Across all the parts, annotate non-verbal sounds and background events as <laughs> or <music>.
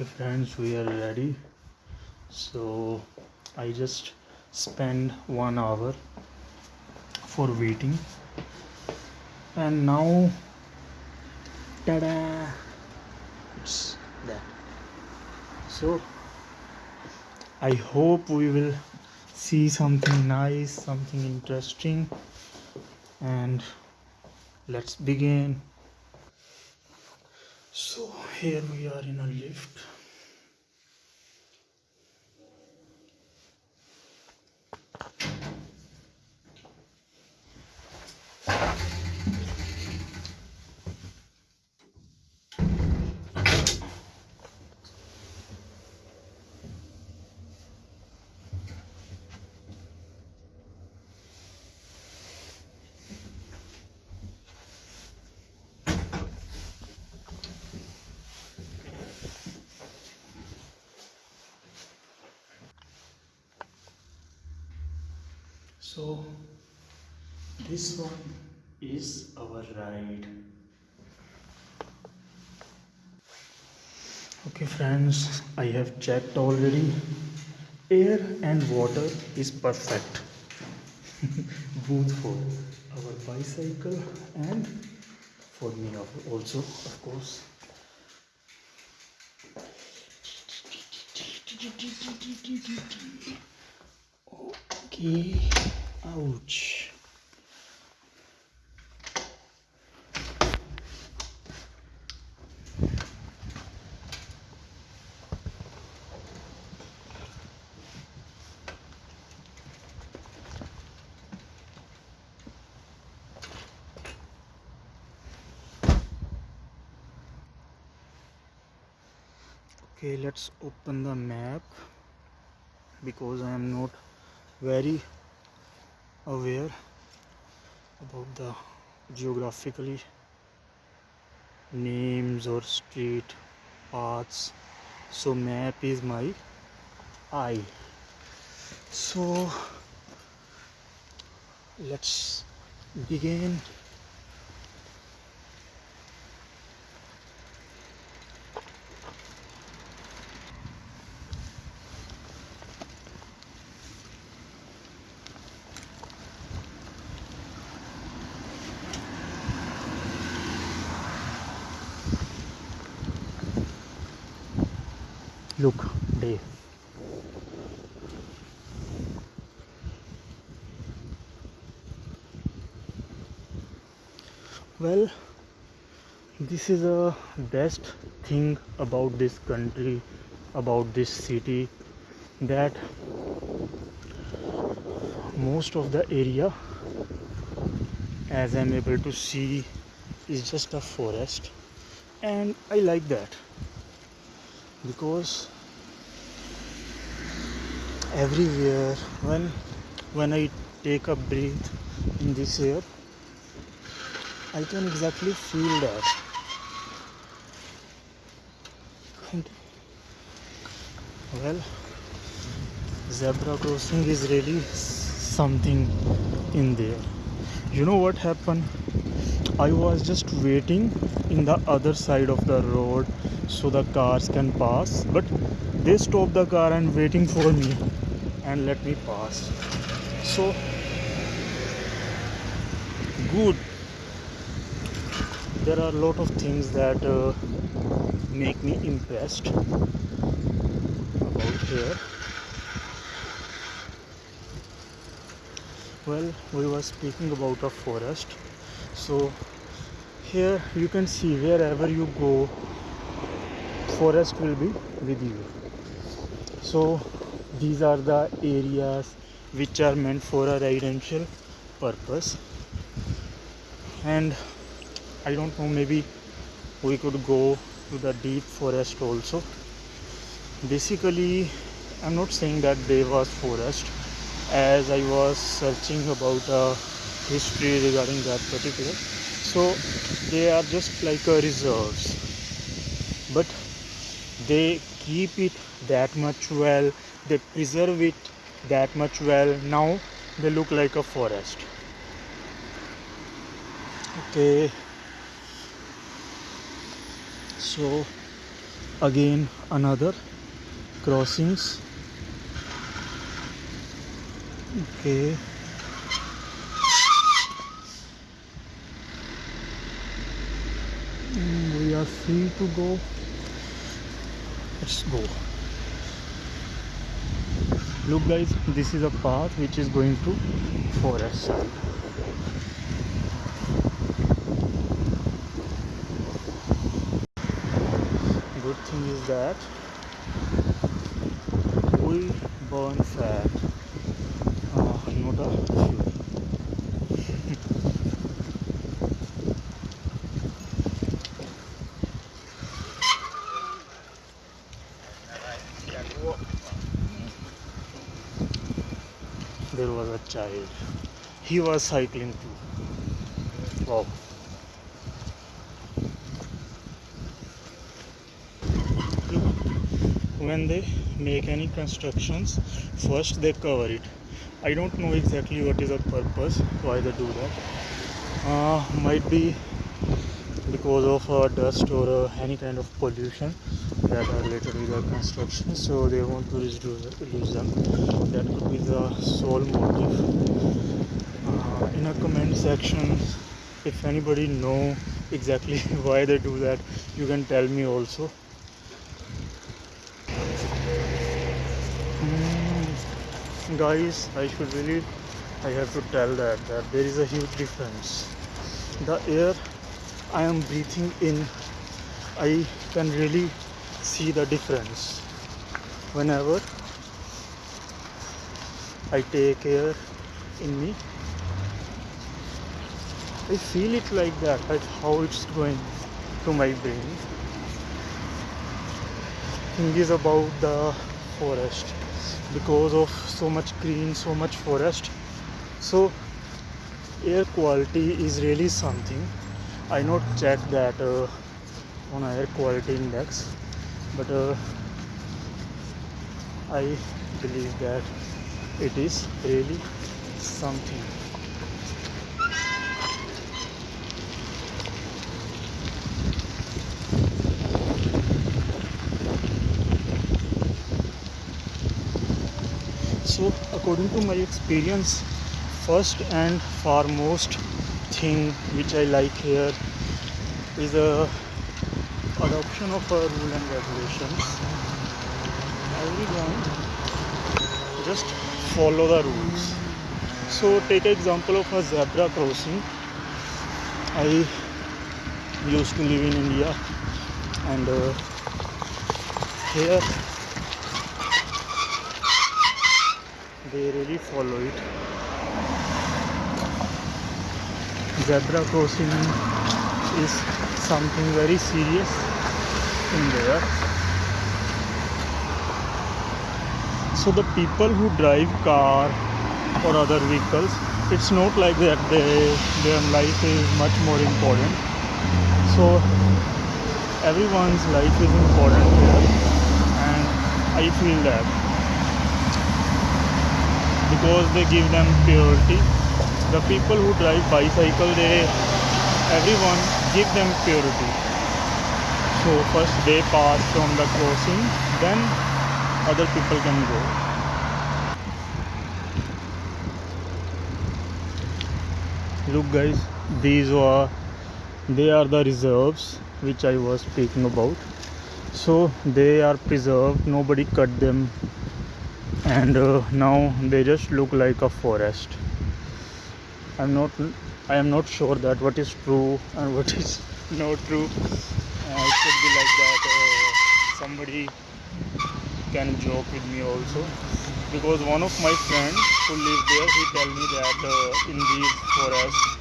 okay friends we are ready. So i just spend one hour for waiting. And now tada! It's that. So i hope we will see something nice something interesting. And let's begin. So here we are in a lift so this one is our ride okay friends i have checked already. Air and water is perfect. <laughs> Both for our bicycle and for me also of course. Okay ouch. Okay let's open the map because I am not very aware about the geographically names or street paths. So map is my eye. So let's begin look day. Well this is a best thing about this country about this city that most of the area as i'm able to see is just a forest. And i like that because everywhere when when I take a breath in this air I can exactly feel that. And well zebra crossing is really something in there. You know what happened? I was just waiting in the other side of the road so the cars can pass but they stop the car and waiting for me and let me pass. So good. There are a lot of things that uh, make me impressed about here. Well we were speaking about a forest. So here you can see wherever you go forest will be with you. So these are the areas which are meant for a residential purpose. And I don't know maybe we could go to the deep forest also. Basically I'm not saying that there was forest. As I was searching about a history regarding that particular so they are just like a reserves. But they keep it that much well they preserve it that much well. Now they look like a forest. Okay. So again another crossings. Okay. Mm, we are free to go. Let's go look guys this is a path which is going to forest. Good thing is that we burn fat uh, not a fuel there was a child. He was cycling too. Wow. When they make any constructions first they cover it. I don't know exactly what is the purpose why they do that. Uh, might be because of uh, dust or uh, any kind of pollution that are related with the construction so they want to reduce them. That could be the sole motive. Uh, in a comment section if anybody know exactly <laughs> why they do that you can tell me also. Mm, guys i should really i have to tell that that there is a huge difference. The air i am breathing in i can really see the difference. Whenever i take air in me i feel it like that how it's going to my brain. Thing is about the forest. Because of so much green so much forest so air quality is really something. I not check that uh, on air quality index but uh, i believe that it is really something. So according to my experience first and foremost thing which i like here is the adoption of our rule and regulations. Everyone just follow the rules. So take example of a zebra crossing. I used to live in india and uh, here they really follow it. Zebra crossing is something very serious in there so the people who drive car or other vehicles it's not like that they their life is much more important. So everyone's life is important here and i feel that. Because they give them purity. The people who drive bicycle they everyone give them purity so first they pass from the crossing then other people can go. Look guys these are they are the reserves which i was speaking about. So they are preserved nobody cut them. And uh, now they just look like a forest. I'm not i am not sure that what is true and what is <laughs> not true uh, it could be like that uh, somebody can joke with me also. Because one of my friends who live there he tell me that uh, in these forests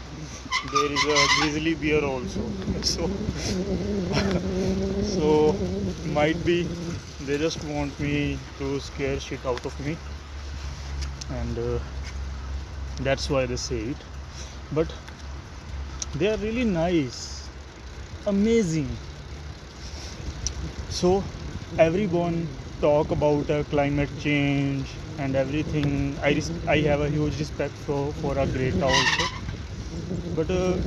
there is a grizzly bear also. <laughs> So <laughs> so might be they just want me to scare shit out of me. And uh, that's why they say it. But they are really nice. Amazing so everyone talk about uh, climate change and everything. I res- i have a huge respect for for a great also. But uh,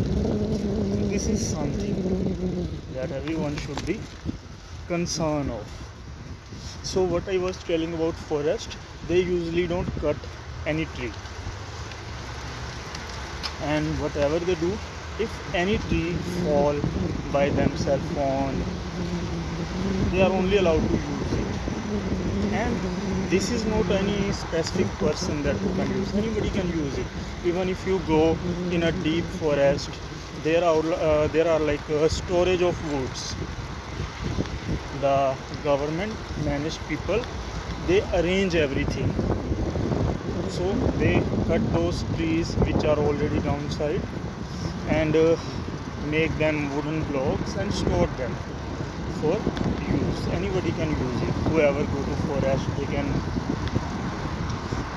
this is something that everyone should be concerned of. So what i was telling about forest they usually don't cut any tree. And whatever they do if any tree fall by themselves on they are only allowed to use it. And this is not any specific person that can use. Anybody can use it. Even if you go in a deep forest there are uh, there are like a storage of woods. The government managed people they arrange everything. So they cut those trees which are already downside and uh, make them wooden blocks and store them for use. Anybody can use it. Whoever go to forest they can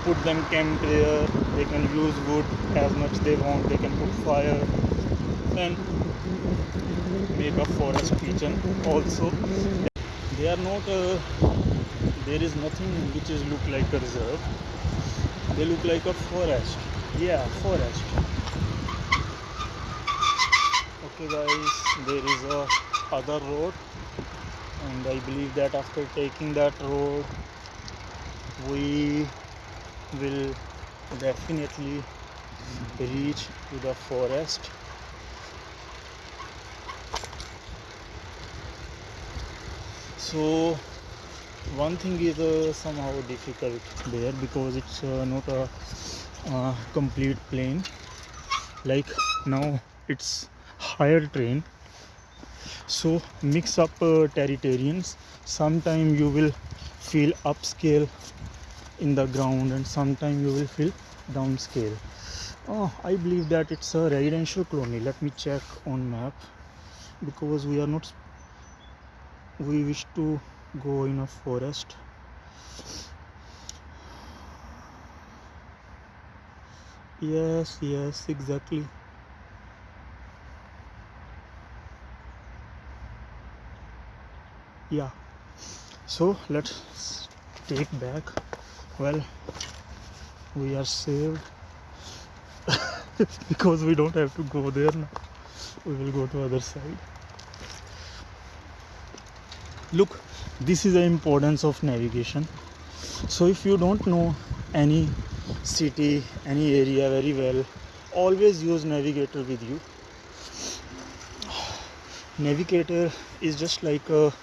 put them camp there. They can use wood as much they want. They can put fire and make a forest kitchen also. They are not a, uh, there is nothing which is look like a reserve. They look like a forest. Yeah forest. Okay guys there is a other road. And I believe that after taking that road we will definitely reach to the forest. So one thing is uh, somehow difficult there because it's uh, not a uh, complete plain. Like now it's higher train so mix up uh, territorians. Sometime you will feel upscale in the ground and sometime you will feel downscale. Oh i believe that it's a residential colony. Let me check on map. Because we are not we wish to go in a forest. Yes yes exactly yeah. So let's take back. Well we are saved. <laughs> Because we don't have to go there now. We will go to other side. Look this is the importance of navigation. So if you don't know any city any area very well always use navigator with you. <sighs> Navigator is just like a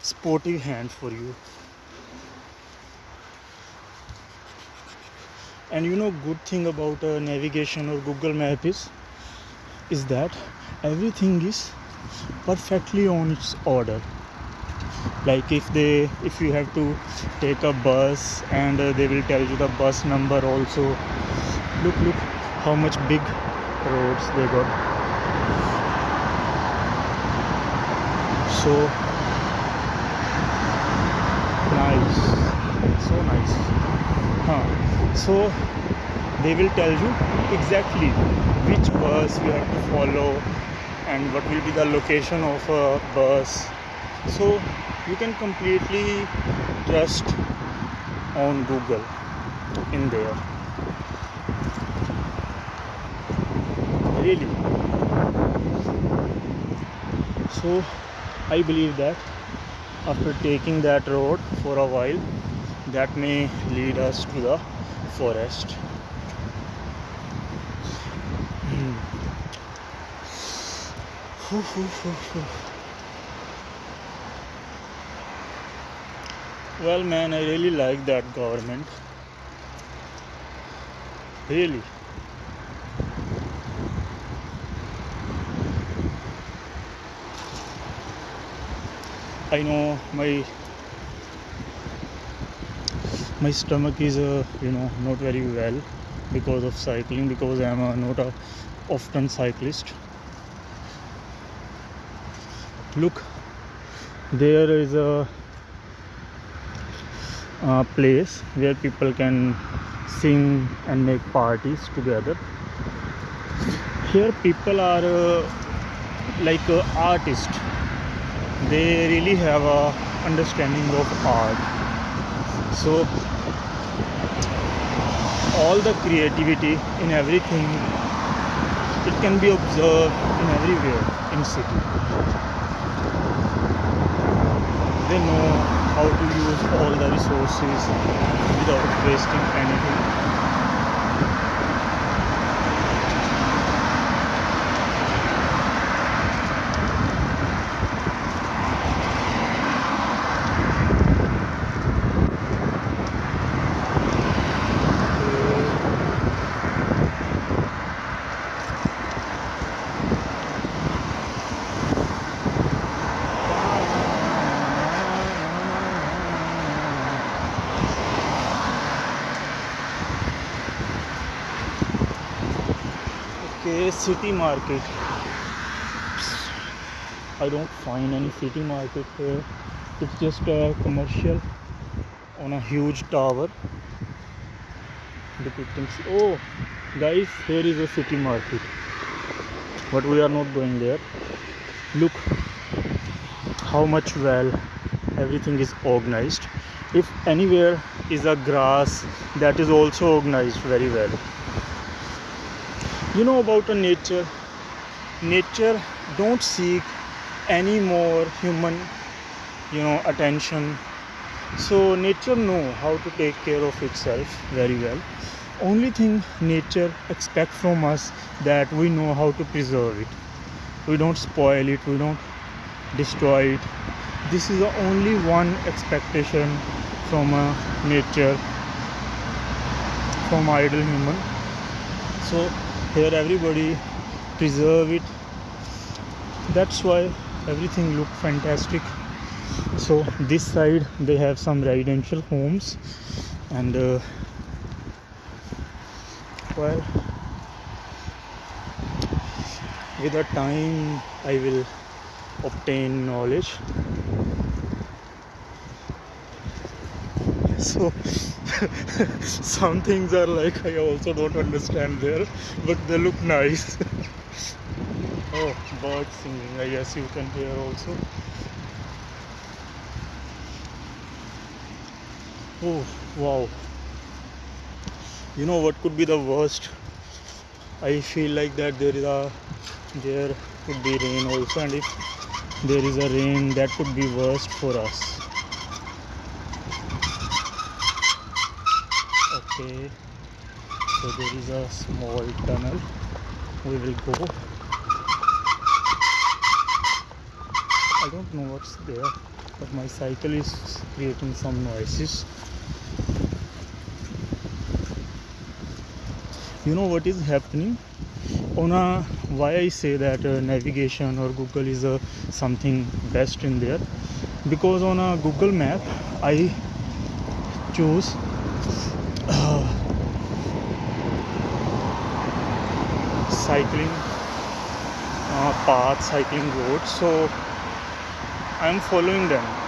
sportive hand for you. And you know good thing about uh, navigation or google map is is that everything is perfectly on its order. Like if they if you have to take a bus and uh, they will tell you the bus number also. Look look how much big roads they got. So nice so nice. Huh. So they will tell you exactly which bus you have to follow and what will be the location of a bus. So you can completely trust on google in there. Really. So i believe that after taking that road for a while that may lead us to the forest hmm. Well, man, I really like that government. Really. I know my my stomach is uh, you know not very well because of cycling because I am a, not a often cyclist. Look, there is a uh, place where people can sing and make parties together here people are uh, like uh, artists they really have a understanding of art. So all the creativity in everything it can be observed in everywhere in city. They know how to use all the resources without wasting anything okay city market. I don't find any city market here it's just a commercial on a huge tower. Depicting oh guys here is a city market. But we are not going there. Look how much well everything is organized. If anywhere is a grass that is also organized very well you know about a nature. Nature don't seek any more human you know attention. So nature know how to take care of itself very well. Only thing nature expect from us that we know how to preserve it. We don't spoil it we don't destroy it. This is the only one expectation from a nature from idle human. So here everybody preserve it. That's why everything look fantastic. So this side they have some residential homes and uh, well with the time i will obtain knowledge so <laughs> some things are like i also don't understand there but they look nice. <laughs> Oh birds singing i guess you can hear also. Oh wow. You know what could be the worst? I feel like that there is a there could be rain also and if there is a rain that could be worst for us okay so there is a small tunnel. We will go. I don't know what's there but my cycle is creating some noises. You know what is happening? On a why I say that uh, navigation or Google is uh, something best in there? Because on a Google map I choose cycling uh, path cycling road. So i'm following them.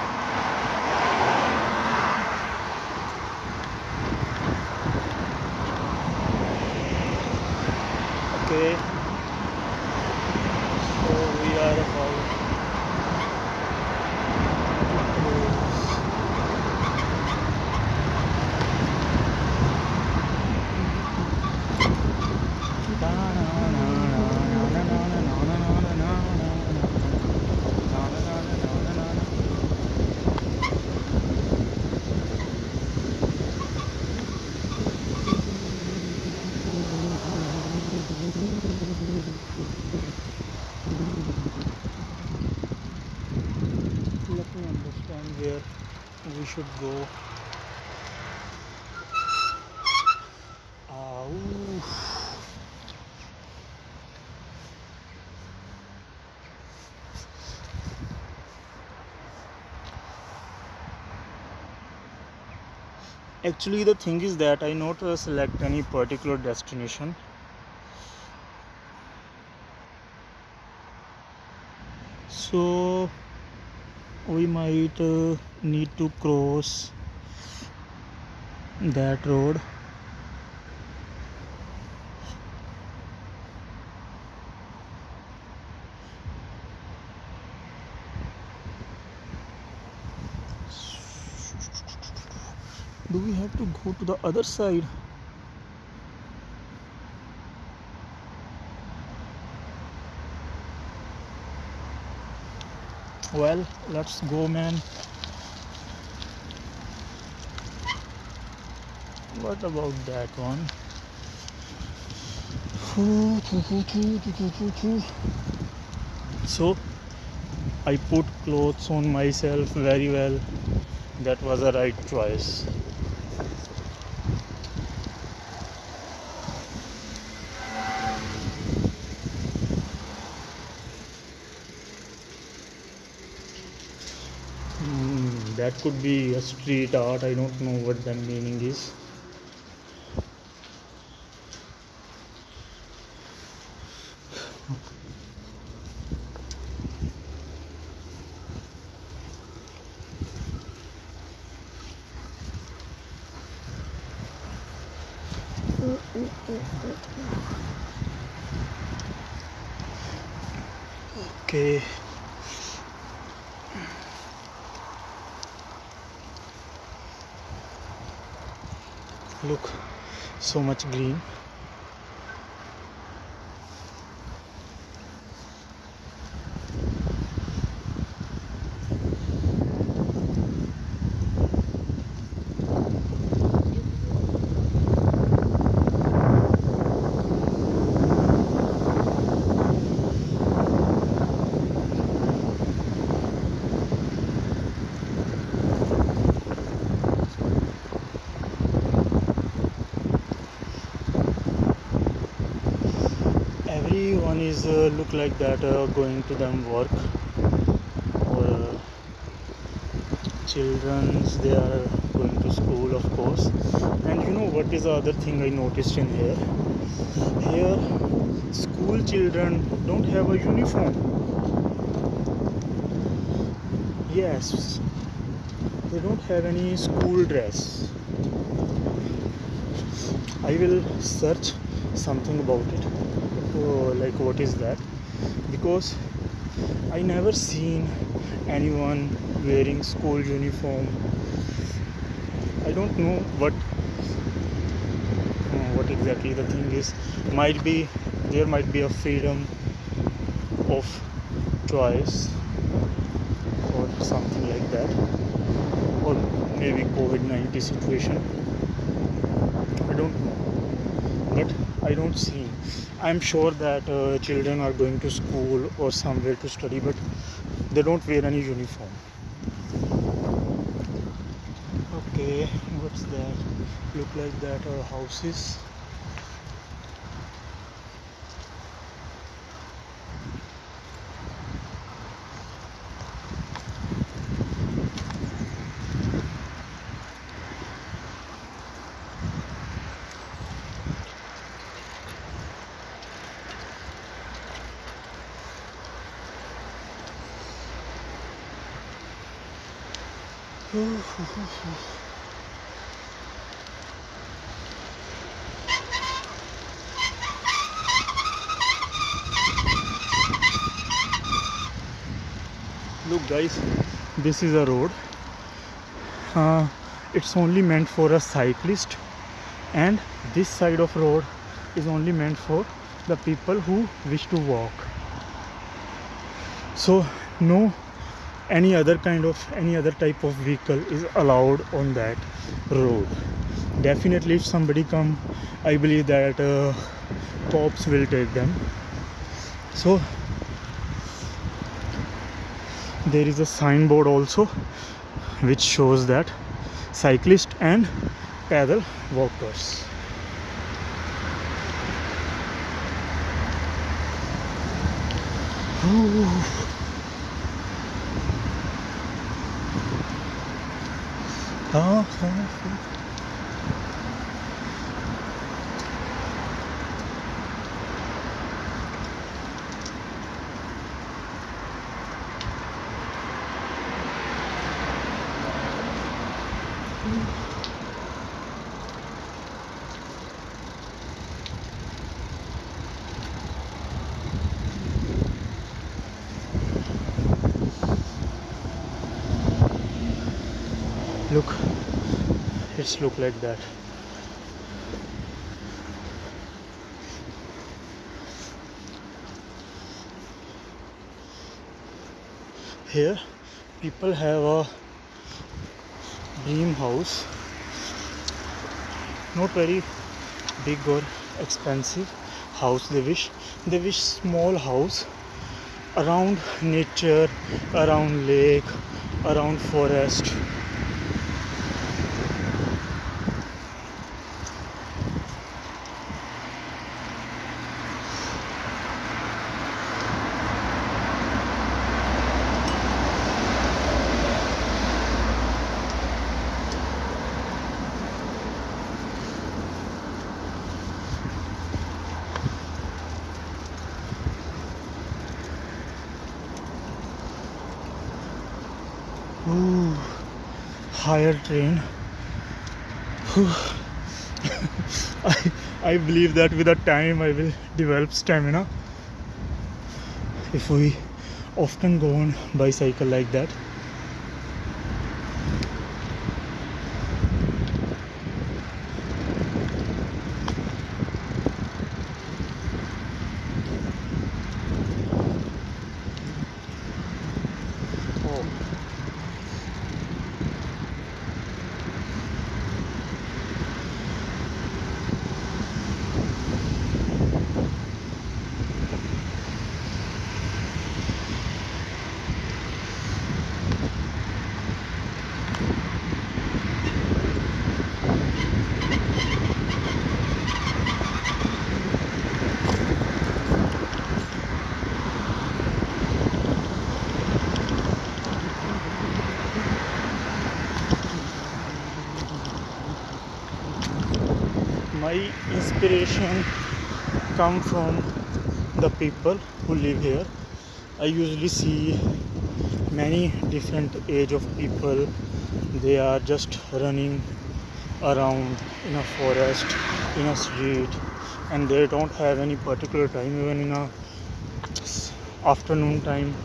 Okay actually the thing is that I not uh, select any particular destination. So we might uh, need to cross that road to go to the other side. Well let's go man. What about that one? So I put clothes on myself very well. That was the right choice. That could be a street art i don't know what the meaning is so much green is uh, look like that uh, going to them work. Or uh, children's they are going to school of course. And you know what is the other thing i noticed in here? Here school children don't have a uniform. Yes they don't have any school dress. I will search something about it like what is that? Because i never seen anyone wearing school uniform. I don't know what uh, what exactly the thing is. Might be there might be a freedom of choice or something like that. Or maybe covid-19 situation. I don't know. But i don't see i'm sure that uh, children are going to school or somewhere to study but they don't wear any uniform. Okay what's that? Look like that are houses look guys this is a road. Uh, it's only meant for a cyclist and this side of road is only meant for the people who wish to walk. So no any other kind of any other type of vehicle is allowed on that road. Definitely if somebody come i believe that uh, cops will take them. So there is a signboard also which shows that cyclist and paddle walkers. Oh, look look like that. Here people have a dream house. Not very big or expensive house they wish. They wish small house around nature around lake around forest Ooh, higher train. <sighs> I, I believe that with the time I will develop stamina if we often go on bicycle like that. Oh. my inspiration come from the people who live here. I usually see many different age of people. They are just running around in a forest in a street and they don't have any particular time. Even in a afternoon time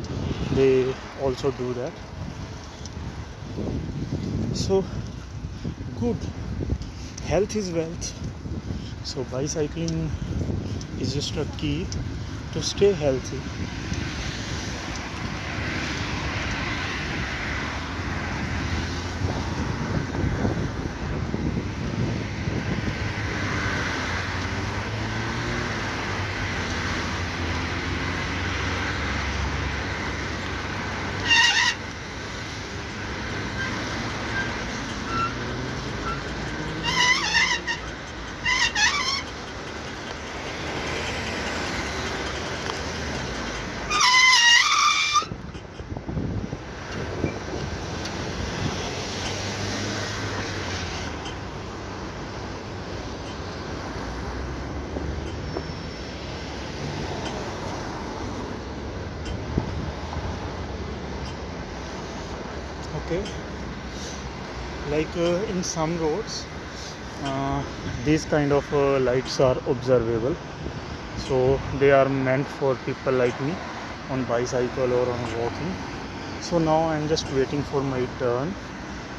they also do that. So good. Health is wealth so bicycling is just a key to stay healthy okay? Like uh, in some roads uh, these kind of uh, lights are observable. So they are meant for people like me on bicycle or on walking. So now i'm just waiting for my turn.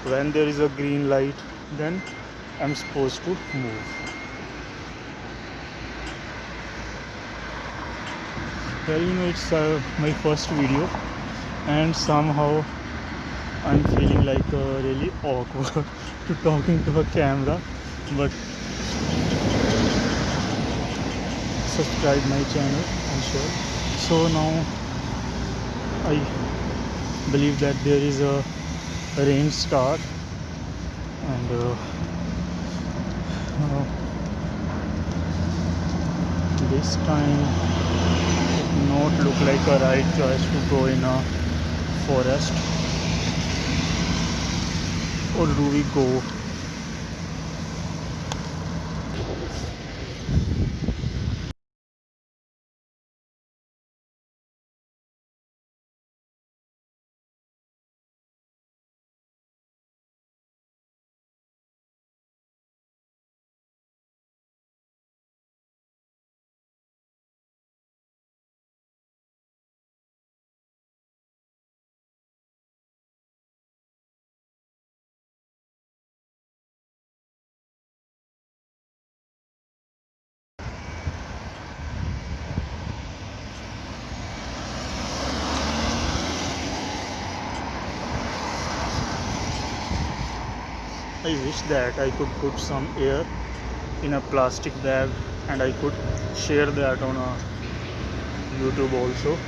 When there is a green light then i'm supposed to move. Well you know it's uh, my first video. And somehow i'm feeling like uh, really awkward <laughs> to talking to a camera but subscribe my channel and share. So now i believe that there is a rain start and uh, uh, this time it not look like a right choice to go in a forest और रूवी को I wish that I could put some air in a plastic bag and I could share that on a YouTube also.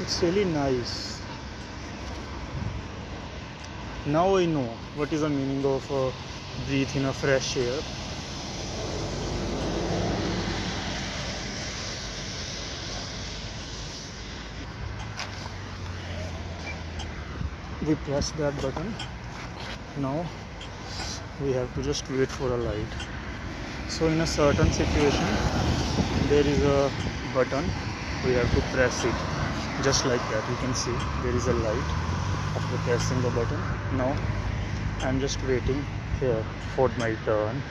It's really nice. Now I know what is the meaning of uh, breathe in a fresh air. We press that button now. We have to just wait for a light. So in a certain situation there is a button. We have to press it. Just like that you can see there is a light after pressing the button. Now i'm just waiting here for my turn